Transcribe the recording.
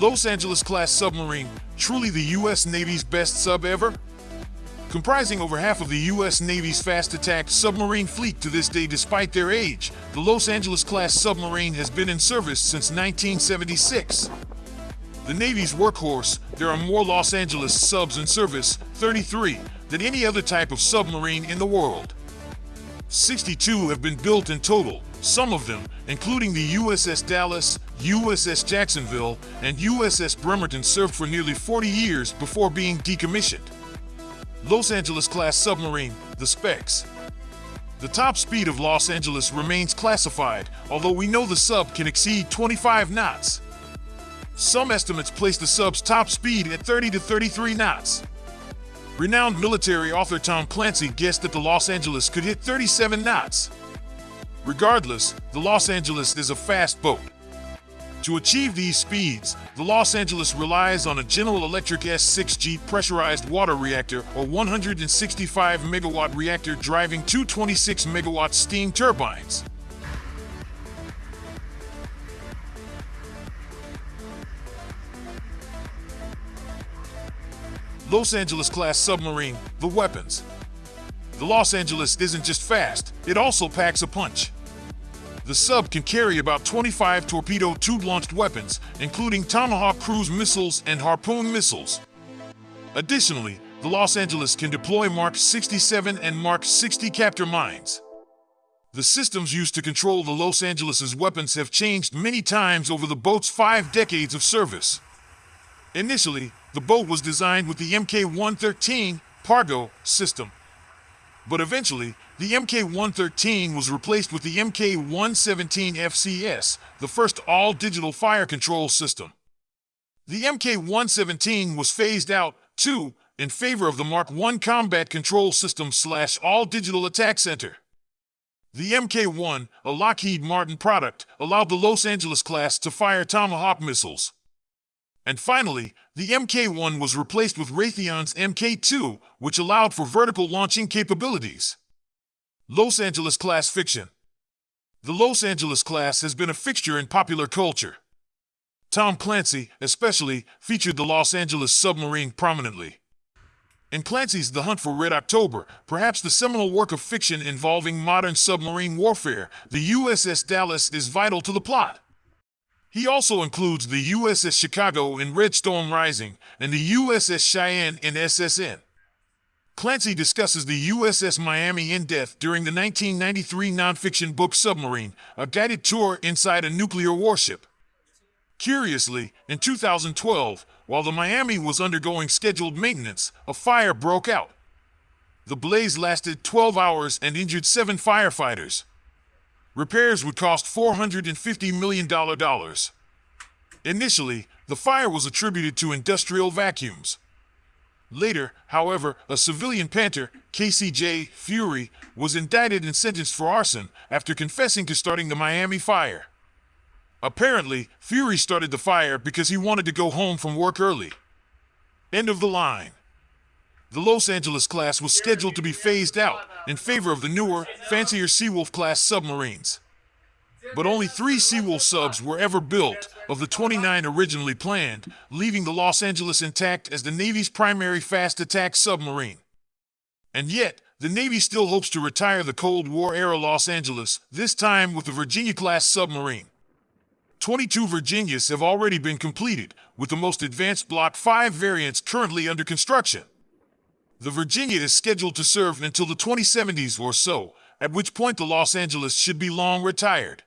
Los Angeles class submarine, truly the U.S. Navy's best sub ever? Comprising over half of the U.S. Navy's fast attack submarine fleet to this day despite their age, the Los Angeles class submarine has been in service since 1976. The Navy's workhorse, there are more Los Angeles subs in service, 33, than any other type of submarine in the world. 62 have been built in total, some of them, including the USS Dallas, USS Jacksonville, and USS Bremerton served for nearly 40 years before being decommissioned. Los Angeles-class submarine, the specs. The top speed of Los Angeles remains classified, although we know the sub can exceed 25 knots. Some estimates place the sub's top speed at 30 to 33 knots. Renowned military author Tom Clancy guessed that the Los Angeles could hit 37 knots. Regardless, the Los Angeles is a fast boat. To achieve these speeds, the Los Angeles relies on a General Electric S6G pressurized water reactor or 165 megawatt reactor driving two 26 megawatt steam turbines. Los Angeles class submarine, the weapons. The Los Angeles isn't just fast, it also packs a punch. The sub can carry about 25 torpedo tube-launched weapons, including Tomahawk cruise missiles and Harpoon missiles. Additionally, the Los Angeles can deploy Mark 67 and Mark 60 Captor mines. The systems used to control the Los Angeles's weapons have changed many times over the boat's five decades of service. Initially, the boat was designed with the Mk-113 Pargo system, but eventually, the MK-113 was replaced with the MK-117 FCS, the first all-digital fire control system. The MK-117 was phased out, too, in favor of the Mark I Combat Control System slash All-Digital Attack Center. The MK-1, a Lockheed Martin product, allowed the Los Angeles class to fire Tomahawk missiles. And finally, the MK1 was replaced with Raytheon's MK2, which allowed for vertical launching capabilities. Los Angeles class fiction. The Los Angeles class has been a fixture in popular culture. Tom Clancy, especially, featured the Los Angeles submarine prominently. In Clancy's The Hunt for Red October, perhaps the seminal work of fiction involving modern submarine warfare, the USS Dallas is vital to the plot. He also includes the USS Chicago in Red Storm Rising and the USS Cheyenne in SSN. Clancy discusses the USS Miami in depth during the 1993 nonfiction book Submarine, a guided tour inside a nuclear warship. Curiously, in 2012, while the Miami was undergoing scheduled maintenance, a fire broke out. The blaze lasted 12 hours and injured seven firefighters. Repairs would cost $450 million. Initially, the fire was attributed to industrial vacuums. Later, however, a civilian Panther, Casey J. Fury, was indicted and sentenced for arson after confessing to starting the Miami fire. Apparently, Fury started the fire because he wanted to go home from work early. End of the line. The Los Angeles class was scheduled to be phased out in favor of the newer, fancier Seawolf class submarines. But only three Seawolf subs were ever built of the 29 originally planned, leaving the Los Angeles intact as the Navy's primary fast attack submarine. And yet, the Navy still hopes to retire the Cold War era Los Angeles, this time with the Virginia class submarine. 22 Virginias have already been completed, with the most advanced Block 5 variants currently under construction. The Virginia is scheduled to serve until the 2070s or so, at which point the Los Angeles should be long retired.